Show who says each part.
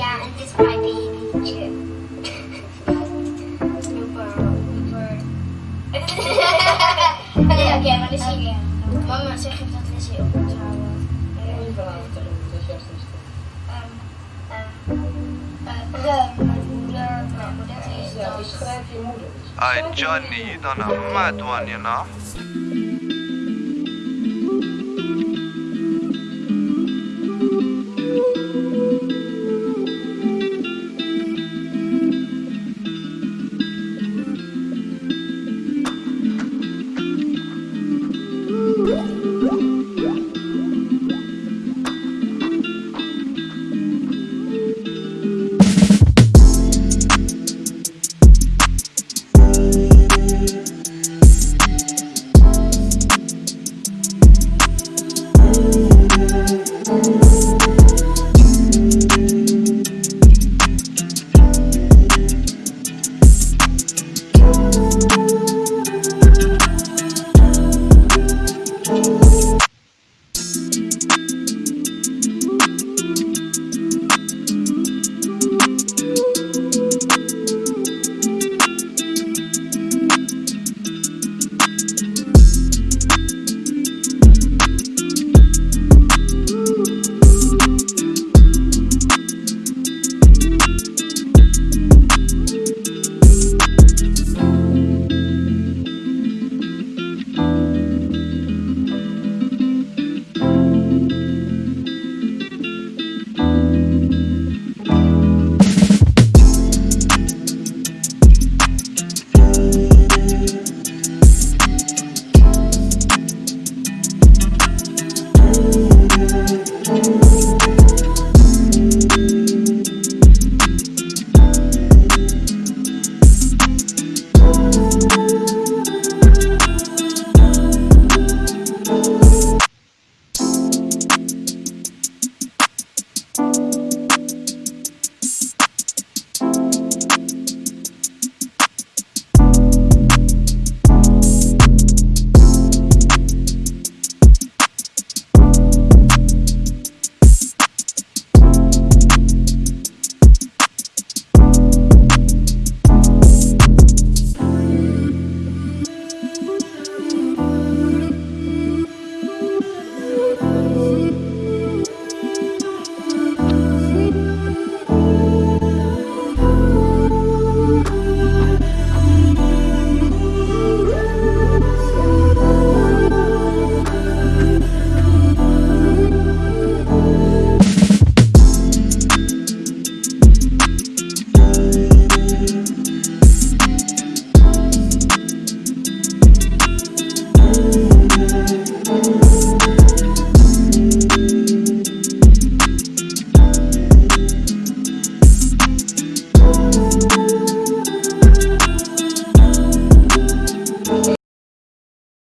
Speaker 1: Ja, en dit is mijn babytje. Nee, oké, maar dus. Mama zegt even dat Lizzie op moet houden.
Speaker 2: Mooie verhaal vertellen, dat is juist niet.
Speaker 3: Ay Johnny, you done a mad one, you know.